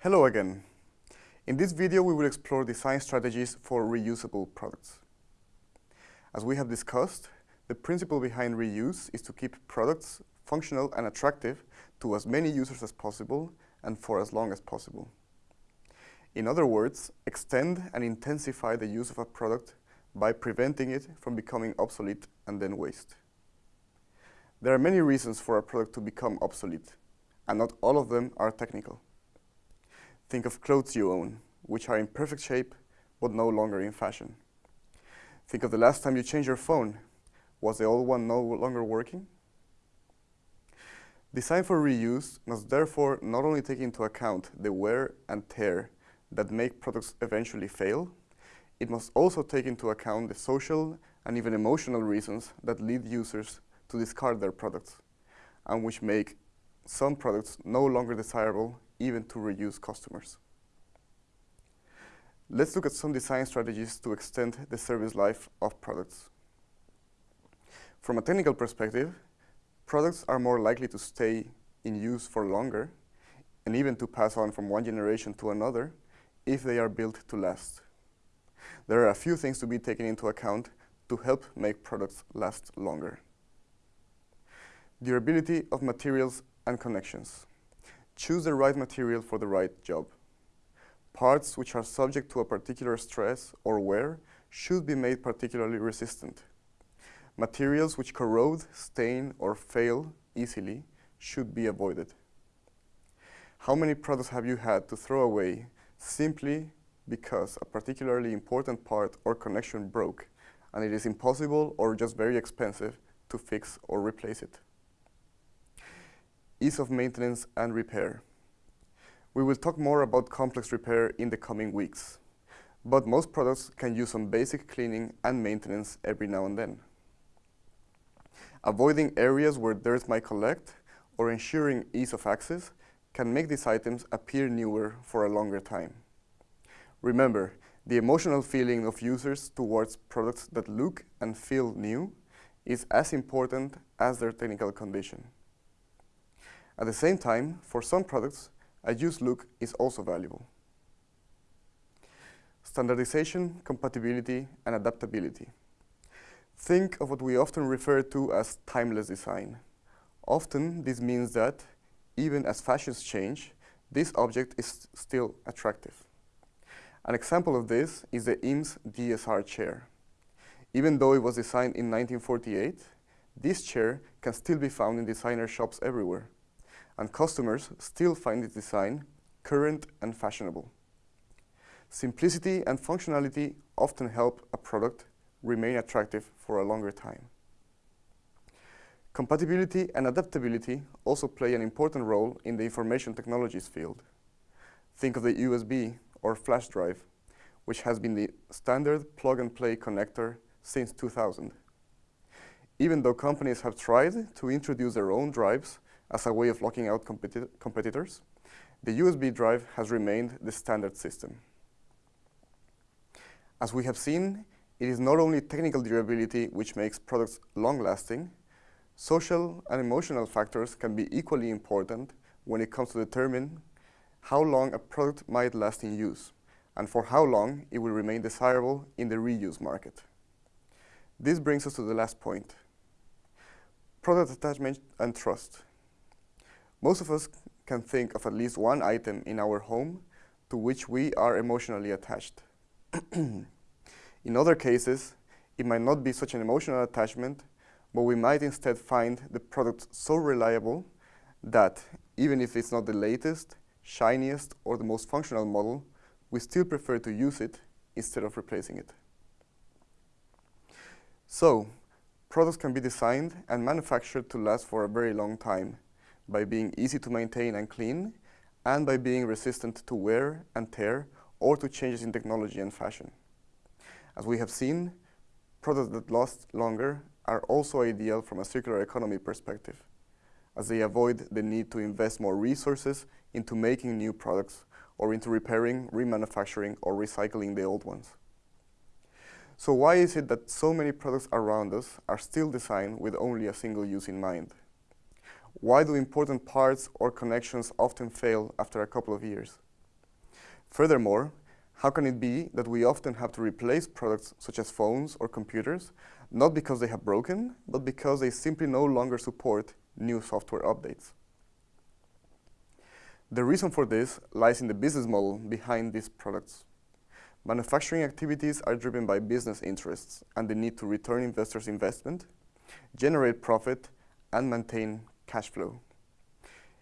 Hello again. In this video, we will explore design strategies for reusable products. As we have discussed, the principle behind reuse is to keep products functional and attractive to as many users as possible and for as long as possible. In other words, extend and intensify the use of a product by preventing it from becoming obsolete and then waste. There are many reasons for a product to become obsolete, and not all of them are technical. Think of clothes you own, which are in perfect shape, but no longer in fashion. Think of the last time you changed your phone. Was the old one no longer working? Design for reuse must therefore not only take into account the wear and tear that make products eventually fail, it must also take into account the social and even emotional reasons that lead users to discard their products and which make some products no longer desirable even to reuse customers. Let's look at some design strategies to extend the service life of products. From a technical perspective, products are more likely to stay in use for longer and even to pass on from one generation to another if they are built to last. There are a few things to be taken into account to help make products last longer. Durability of materials and connections. Choose the right material for the right job. Parts which are subject to a particular stress or wear should be made particularly resistant. Materials which corrode, stain, or fail easily should be avoided. How many products have you had to throw away simply because a particularly important part or connection broke and it is impossible or just very expensive to fix or replace it? Ease of maintenance and repair. We will talk more about complex repair in the coming weeks, but most products can use some basic cleaning and maintenance every now and then. Avoiding areas where dirt might collect or ensuring ease of access can make these items appear newer for a longer time. Remember, the emotional feeling of users towards products that look and feel new is as important as their technical condition. At the same time, for some products, a used look is also valuable. Standardization, compatibility, and adaptability. Think of what we often refer to as timeless design. Often, this means that, even as fashions change, this object is still attractive. An example of this is the Eames DSR chair. Even though it was designed in 1948, this chair can still be found in designer shops everywhere and customers still find its design current and fashionable. Simplicity and functionality often help a product remain attractive for a longer time. Compatibility and adaptability also play an important role in the information technologies field. Think of the USB or flash drive, which has been the standard plug-and-play connector since 2000. Even though companies have tried to introduce their own drives as a way of locking out competi competitors, the USB drive has remained the standard system. As we have seen, it is not only technical durability which makes products long-lasting, social and emotional factors can be equally important when it comes to determine how long a product might last in use and for how long it will remain desirable in the reuse market. This brings us to the last point, product attachment and trust. Most of us can think of at least one item in our home to which we are emotionally attached. in other cases, it might not be such an emotional attachment, but we might instead find the product so reliable that even if it's not the latest, shiniest, or the most functional model, we still prefer to use it instead of replacing it. So, products can be designed and manufactured to last for a very long time, by being easy to maintain and clean, and by being resistant to wear and tear or to changes in technology and fashion. As we have seen, products that last longer are also ideal from a circular economy perspective, as they avoid the need to invest more resources into making new products or into repairing, remanufacturing, or recycling the old ones. So why is it that so many products around us are still designed with only a single use in mind? Why do important parts or connections often fail after a couple of years? Furthermore, how can it be that we often have to replace products such as phones or computers, not because they have broken, but because they simply no longer support new software updates? The reason for this lies in the business model behind these products. Manufacturing activities are driven by business interests and the need to return investors' investment, generate profit, and maintain cash flow.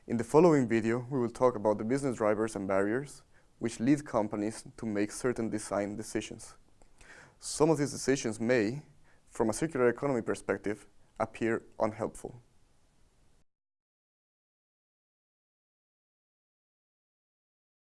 In the following video, we will talk about the business drivers and barriers, which lead companies to make certain design decisions. Some of these decisions may, from a circular economy perspective, appear unhelpful.